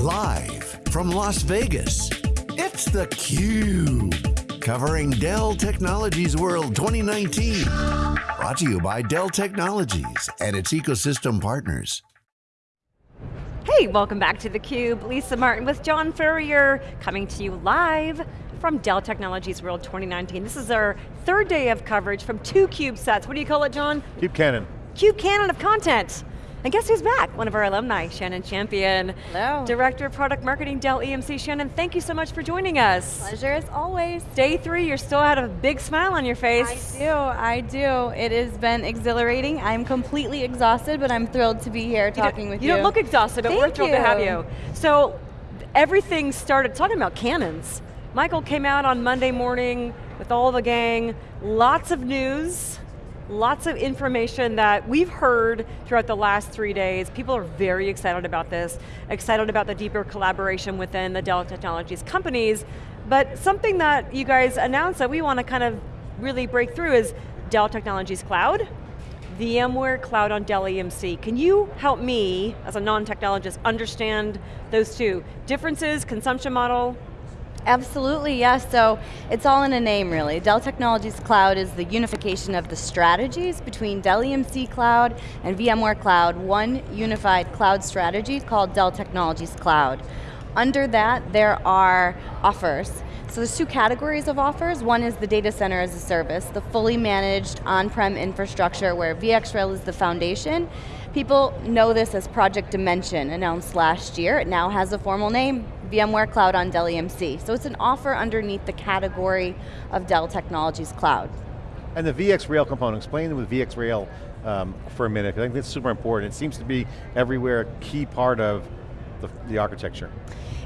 Live from Las Vegas, it's theCUBE. Covering Dell Technologies World 2019. Brought to you by Dell Technologies and its ecosystem partners. Hey, welcome back to theCUBE. Lisa Martin with John Furrier, coming to you live from Dell Technologies World 2019. This is our third day of coverage from two CUBE sets. What do you call it, John? CUBE Cannon. CUBE Cannon of content. And guess who's back? One of our alumni, Shannon Champion. Hello. Director of Product Marketing, Dell EMC. Shannon, thank you so much for joining us. Pleasure as always. Day three, you're still had a big smile on your face. I do, I do. It has been exhilarating. I'm completely exhausted, but I'm thrilled to be here talking with you. You don't look exhausted, but thank we're thrilled you. to have you. So, everything started talking about cannons. Michael came out on Monday morning with all the gang, lots of news, lots of information that we've heard throughout the last three days. People are very excited about this, excited about the deeper collaboration within the Dell Technologies companies, but something that you guys announced that we want to kind of really break through is Dell Technologies Cloud, VMware Cloud on Dell EMC. Can you help me, as a non-technologist, understand those two? Differences, consumption model, Absolutely, yes. So it's all in a name really. Dell Technologies Cloud is the unification of the strategies between Dell EMC Cloud and VMware Cloud, one unified cloud strategy called Dell Technologies Cloud. Under that, there are offers. So there's two categories of offers. One is the data center as a service, the fully managed on-prem infrastructure where VxRail is the foundation. People know this as Project Dimension, announced last year. It now has a formal name, VMware Cloud on Dell EMC. So it's an offer underneath the category of Dell Technologies Cloud. And the VxRail component, explain with VxRail um, for a minute, I think that's super important. It seems to be everywhere a key part of the, the architecture.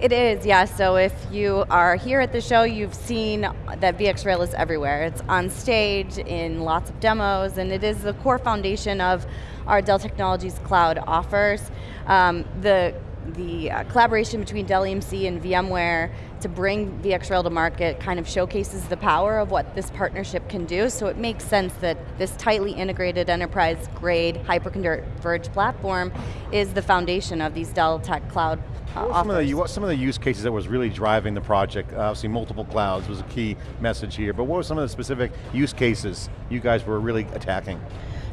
It is, yeah, so if you are here at the show, you've seen that VxRail is everywhere. It's on stage in lots of demos, and it is the core foundation of our Dell Technologies Cloud offers. Um, the the uh, collaboration between Dell EMC and VMware to bring VxRail to market kind of showcases the power of what this partnership can do, so it makes sense that this tightly integrated enterprise-grade hyper-converged platform is the foundation of these Dell Tech Cloud uh, what, some of the, what some of the use cases that was really driving the project? Obviously multiple clouds was a key message here, but what were some of the specific use cases you guys were really attacking?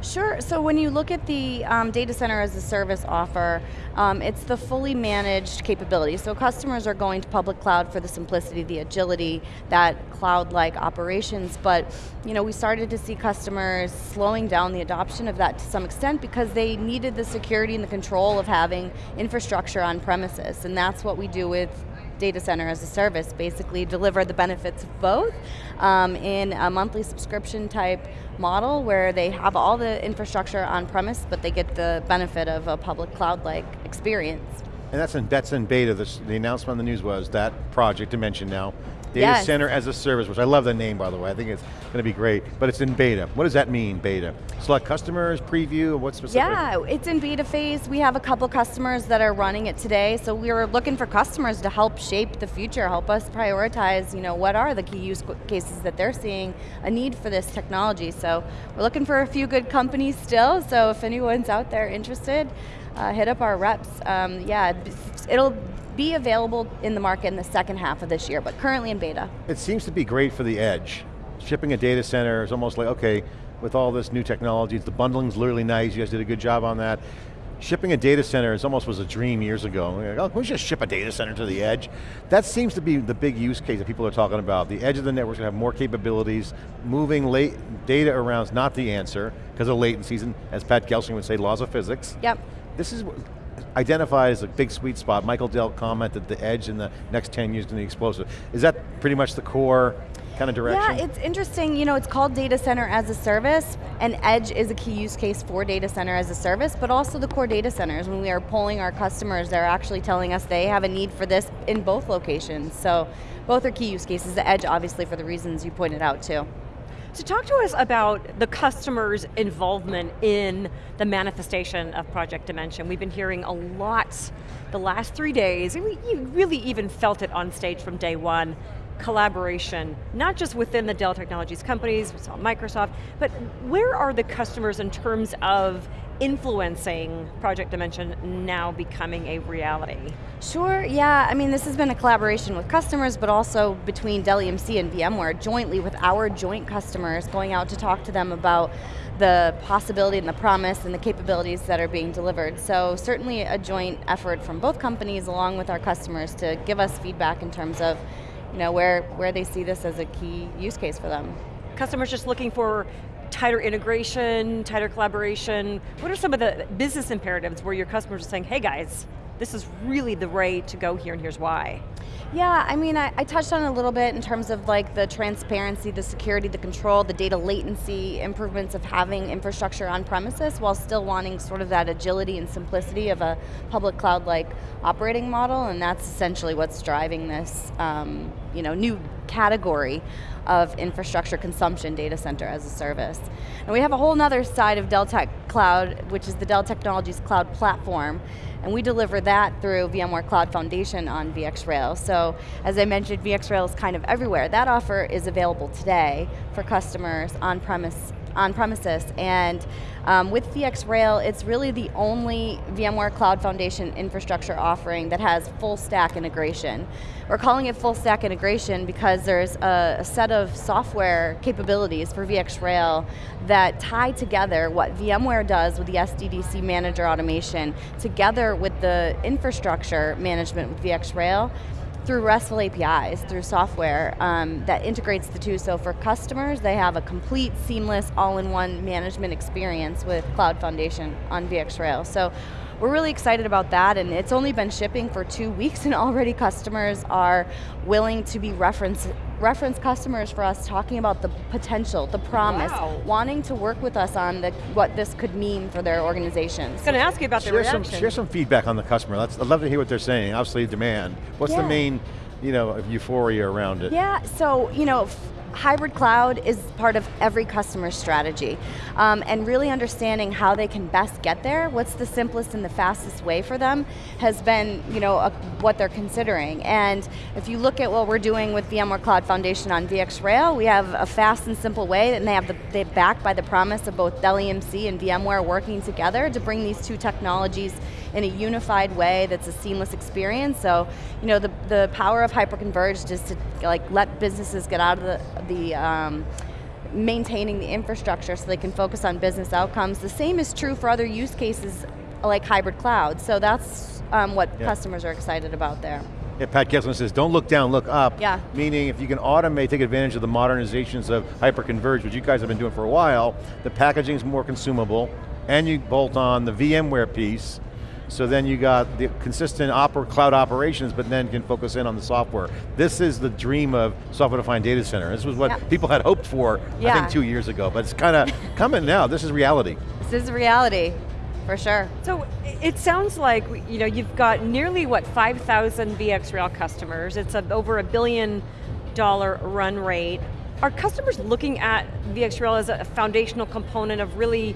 Sure, so when you look at the um, data center as a service offer, um, it's the fully managed capability. So customers are going to public cloud for the simplicity, the agility, that cloud-like operations, but you know, we started to see customers slowing down the adoption of that to some extent because they needed the security and the control of having infrastructure on premises, and that's what we do with data center as a service, basically deliver the benefits of both um, in a monthly subscription type model where they have all the infrastructure on premise, but they get the benefit of a public cloud-like experience. And that's in, that's in beta, this, the announcement on the news was that project Dimension now, Data yes. Center as a Service, which I love the name by the way, I think it's going to be great, but it's in beta. What does that mean, beta? Select customers, preview, what specific? Yeah, it's in beta phase. We have a couple customers that are running it today, so we are looking for customers to help shape the future, help us prioritize, you know, what are the key use cases that they're seeing a need for this technology. So we're looking for a few good companies still, so if anyone's out there interested, uh, hit up our reps. Um, yeah, it'll be available in the market in the second half of this year, but currently in beta. It seems to be great for the edge. Shipping a data center is almost like, okay, with all this new technology, the bundling's literally nice, you guys did a good job on that. Shipping a data center is almost was a dream years ago. Like, oh, we just ship a data center to the edge? That seems to be the big use case that people are talking about. The edge of the network's going to have more capabilities. Moving late data around is not the answer because of latencies, and as Pat Gelsinger would say, laws of physics. Yep. This is identified as a big sweet spot. Michael Dell commented the edge in the next 10 years is going to be explosive. Is that pretty much the core kind of direction? Yeah, it's interesting, you know, it's called data center as a service, and edge is a key use case for data center as a service, but also the core data centers. When we are polling our customers, they're actually telling us they have a need for this in both locations. So both are key use cases, the edge obviously for the reasons you pointed out too. So talk to us about the customer's involvement in the manifestation of Project Dimension. We've been hearing a lot the last three days, and we really even felt it on stage from day one, collaboration, not just within the Dell Technologies companies, we saw Microsoft, but where are the customers in terms of influencing Project Dimension now becoming a reality? Sure, yeah, I mean this has been a collaboration with customers, but also between Dell EMC and VMware, jointly with our joint customers, going out to talk to them about the possibility and the promise and the capabilities that are being delivered. So certainly a joint effort from both companies along with our customers to give us feedback in terms of you know, where, where they see this as a key use case for them. Customers just looking for tighter integration, tighter collaboration. What are some of the business imperatives where your customers are saying, hey guys, this is really the way to go here and here's why? Yeah, I mean, I, I, touched on it a little bit in terms of like the transparency, the security, the control, the data latency, improvements of having infrastructure on premises while still wanting sort of that agility and simplicity of a public cloud-like operating model, and that's essentially what's driving this um, you know, new category of infrastructure consumption data center as a service. And we have a whole other side of Dell Tech Cloud, which is the Dell Technologies Cloud Platform, and we deliver that through VMware Cloud Foundation on VxRail. So, as I mentioned, VxRail is kind of everywhere. That offer is available today for customers on premise on premises. And um, with VxRail, it's really the only VMware Cloud Foundation infrastructure offering that has full stack integration. We're calling it full stack integration because there's a, a set of software capabilities for VxRail that tie together what VMware does with the SDDC manager automation together with the infrastructure management with VxRail through RESTful APIs, through software um, that integrates the two. So for customers, they have a complete, seamless, all-in-one management experience with Cloud Foundation on VxRail. So we're really excited about that and it's only been shipping for two weeks and already customers are willing to be reference, reference customers for us talking about the potential, the promise, wow. wanting to work with us on the, what this could mean for their organizations. I was going to ask you about share the reaction. Some, share some feedback on the customer. Let's, I'd love to hear what they're saying. Obviously demand. What's yeah. the main you know, euphoria around it? Yeah, so, you know, hybrid cloud is part of every customer's strategy. Um, and really understanding how they can best get there, what's the simplest and the fastest way for them, has been you know, a, what they're considering. And if you look at what we're doing with VMware Cloud Foundation on VxRail, we have a fast and simple way, and they have the, they're backed by the promise of both Dell EMC and VMware working together to bring these two technologies in a unified way that's a seamless experience. So, you know, the, the power of hyperconverged is to like let businesses get out of the, the um, maintaining the infrastructure so they can focus on business outcomes. The same is true for other use cases like hybrid cloud. So that's um, what yeah. customers are excited about there. Yeah, Pat Gelsinger says, don't look down, look up. Yeah. Meaning if you can automate, take advantage of the modernizations of hyperconverged, which you guys have been doing for a while, the packaging is more consumable, and you bolt on the VMware piece, so then you got the consistent oper cloud operations, but then can focus in on the software. This is the dream of software-defined data center. This was what yeah. people had hoped for, yeah. I think two years ago, but it's kind of coming now. This is reality. This is reality, for sure. So it sounds like you know you've got nearly what 5,000 VxRail customers. It's a, over a billion dollar run rate. Are customers looking at VxRail as a foundational component of really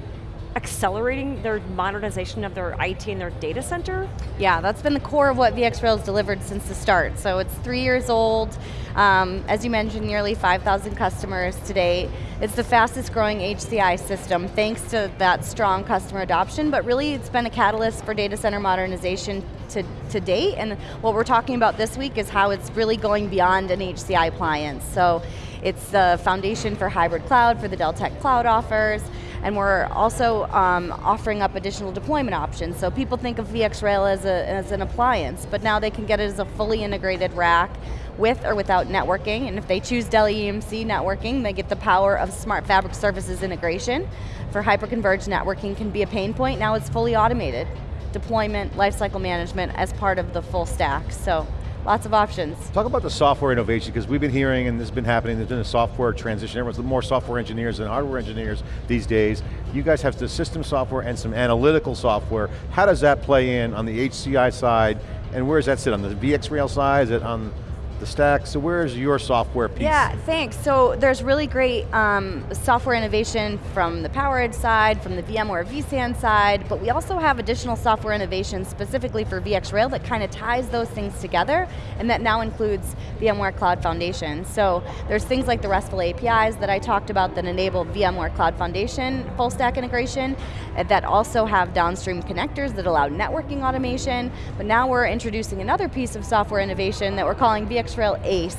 accelerating their modernization of their IT and their data center? Yeah, that's been the core of what VxRail has delivered since the start. So it's three years old. Um, as you mentioned, nearly 5,000 customers today. It's the fastest growing HCI system thanks to that strong customer adoption, but really it's been a catalyst for data center modernization to, to date, and what we're talking about this week is how it's really going beyond an HCI appliance. So it's the foundation for hybrid cloud, for the Dell Tech Cloud offers, and we're also um, offering up additional deployment options. So people think of VxRail as, a, as an appliance, but now they can get it as a fully integrated rack with or without networking, and if they choose Dell EMC networking, they get the power of Smart Fabric Services integration. For hyperconverged networking can be a pain point, now it's fully automated. Deployment, lifecycle management as part of the full stack, so lots of options. Talk about the software innovation, because we've been hearing, and this has been happening, there's been a software transition, everyone's more software engineers than hardware engineers these days. You guys have the system software and some analytical software. How does that play in on the HCI side, and where does that sit, on the VxRail side, is it on the stack. So where's your software piece? Yeah, thanks. So there's really great um, software innovation from the PowerEdge side, from the VMware vSAN side, but we also have additional software innovation specifically for VxRail that kind of ties those things together, and that now includes VMware Cloud Foundation. So there's things like the RESTful APIs that I talked about that enable VMware Cloud Foundation full stack integration, uh, that also have downstream connectors that allow networking automation, but now we're introducing another piece of software innovation that we're calling VxRail ACE,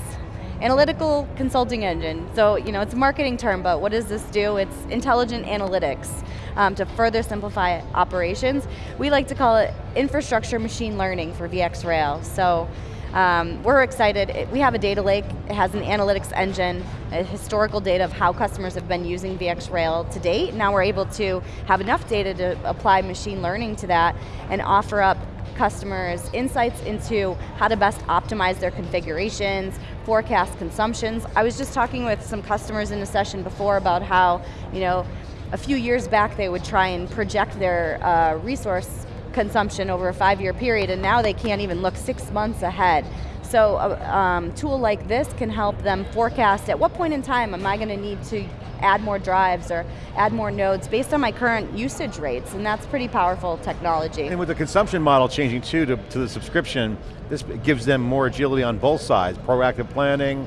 Analytical Consulting Engine. So, you know, it's a marketing term, but what does this do? It's intelligent analytics um, to further simplify operations. We like to call it infrastructure machine learning for VxRail. So, um, we're excited. We have a data lake. It has an analytics engine, historical data of how customers have been using VxRail to date. Now we're able to have enough data to apply machine learning to that and offer up customers insights into how to best optimize their configurations, forecast consumptions. I was just talking with some customers in a session before about how, you know, a few years back they would try and project their uh, resource consumption over a five-year period and now they can't even look six months ahead. So a um, tool like this can help them forecast at what point in time am I going to need to add more drives or add more nodes based on my current usage rates, and that's pretty powerful technology. And with the consumption model changing too to, to the subscription, this gives them more agility on both sides, proactive planning,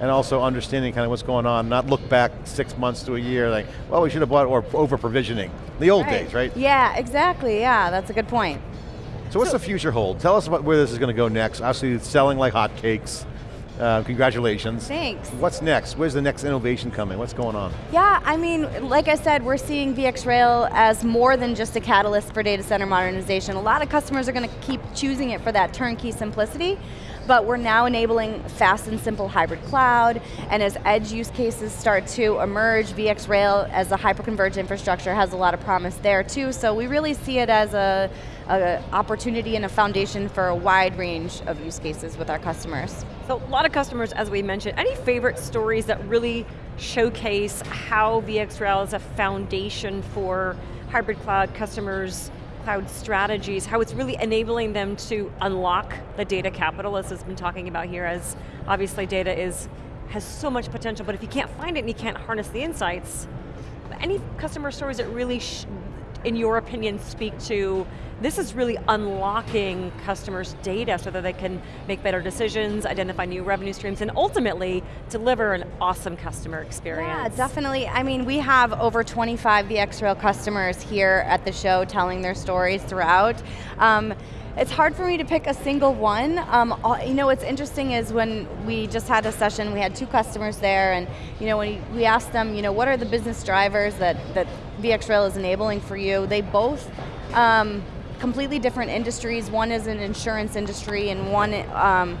and also understanding kind of what's going on, not look back six months to a year like, well, we should have bought, or over provisioning. The old right. days, right? Yeah, exactly, yeah, that's a good point. So what's so, the future hold? Tell us about where this is going to go next. Obviously it's selling like hotcakes. Uh, congratulations. Thanks. What's next? Where's the next innovation coming? What's going on? Yeah, I mean, like I said, we're seeing VxRail as more than just a catalyst for data center modernization. A lot of customers are going to keep choosing it for that turnkey simplicity, but we're now enabling fast and simple hybrid cloud, and as edge use cases start to emerge, VxRail as a hyperconverged infrastructure has a lot of promise there too, so we really see it as a, a opportunity and a foundation for a wide range of use cases with our customers. So a lot of customers, as we mentioned, any favorite stories that really showcase how VxRail is a foundation for hybrid cloud customers, cloud strategies, how it's really enabling them to unlock the data capital, as has been talking about here, as obviously data is has so much potential, but if you can't find it and you can't harness the insights, any customer stories that really, in your opinion, speak to this is really unlocking customers' data so that they can make better decisions, identify new revenue streams, and ultimately deliver an awesome customer experience. Yeah, definitely. I mean, we have over 25 VxRail customers here at the show telling their stories throughout. Um, it's hard for me to pick a single one. Um, you know, what's interesting is when we just had a session, we had two customers there, and you know, when we asked them, you know, what are the business drivers that, that VxRail is enabling for you, they both um, completely different industries. One is an insurance industry and one um,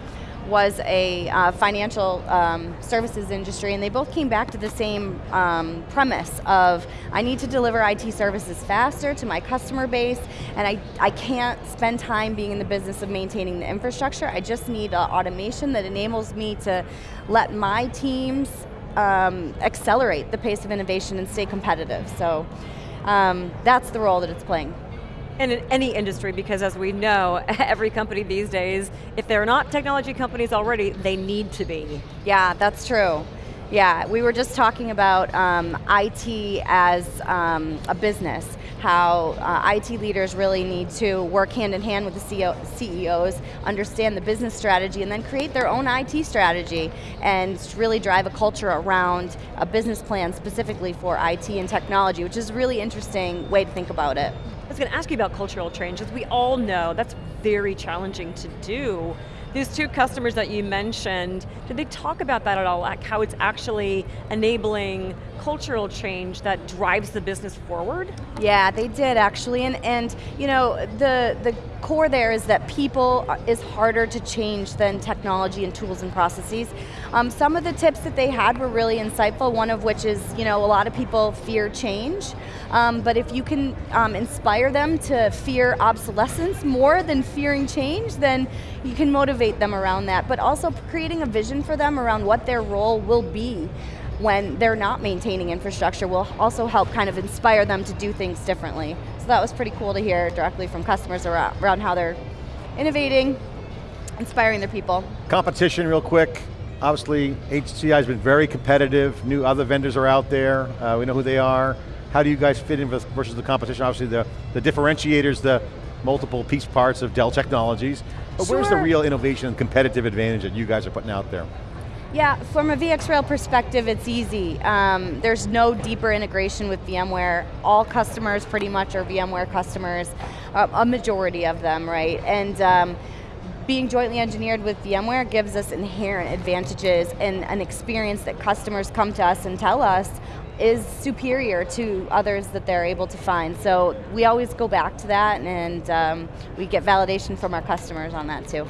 was a uh, financial um, services industry and they both came back to the same um, premise of I need to deliver IT services faster to my customer base and I, I can't spend time being in the business of maintaining the infrastructure. I just need uh, automation that enables me to let my teams um, accelerate the pace of innovation and stay competitive. So um, that's the role that it's playing And in any industry because as we know, every company these days, if they're not technology companies already, they need to be. Yeah, that's true. Yeah, we were just talking about um, IT as um, a business, how uh, IT leaders really need to work hand in hand with the CEO, CEOs, understand the business strategy, and then create their own IT strategy, and really drive a culture around a business plan specifically for IT and technology, which is a really interesting way to think about it I was going to ask you about cultural change, as we all know that's very challenging to do. These two customers that you mentioned, did they talk about that at all, like how it's actually enabling cultural change that drives the business forward? Yeah, they did actually, and, and you know, the, the core there is that people is harder to change than technology and tools and processes. Um, some of the tips that they had were really insightful, one of which is, you know, a lot of people fear change, um, but if you can um, inspire them to fear obsolescence more than fearing change, then you can motivate them around that, but also creating a vision for them around what their role will be when they're not maintaining infrastructure will also help kind of inspire them to do things differently. So that was pretty cool to hear directly from customers around, around how they're innovating inspiring their people. Competition real quick. Obviously, HCI has been very competitive. New other vendors are out there. Uh, we know who they are. How do you guys fit in with, versus the competition? Obviously, the, the differentiators, the multiple piece parts of Dell Technologies. But where's the real innovation and competitive advantage that you guys are putting out there? Yeah, from a VxRail perspective, it's easy. Um, there's no deeper integration with VMware. All customers pretty much are VMware customers, uh, a majority of them, right? And um, being jointly engineered with VMware gives us inherent advantages and an experience that customers come to us and tell us is superior to others that they're able to find. So we always go back to that and um, we get validation from our customers on that too.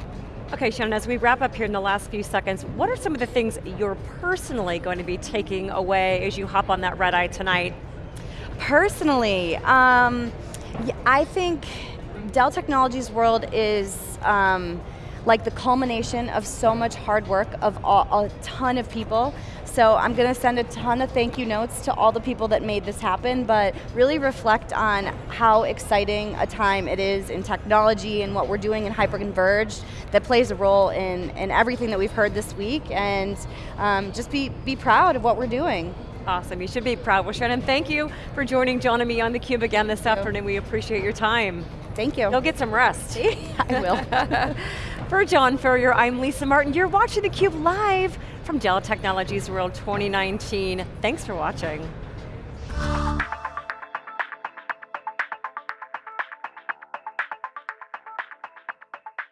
Okay, Shannon, as we wrap up here in the last few seconds, what are some of the things you're personally going to be taking away as you hop on that red eye tonight? Personally, um, I think Dell Technologies World is um, like the culmination of so much hard work of all, a ton of people. So I'm going to send a ton of thank you notes to all the people that made this happen, but really reflect on how exciting a time it is in technology and what we're doing in hyperconverged that plays a role in, in everything that we've heard this week, and um, just be, be proud of what we're doing. Awesome, you should be proud. Well, Shannon, thank you for joining John and me on theCUBE again this afternoon. We appreciate your time. Thank you. Go get some rest. I will. For John Furrier, I'm Lisa Martin. You're watching theCUBE live from Dell Technologies World 2019. Thanks for watching.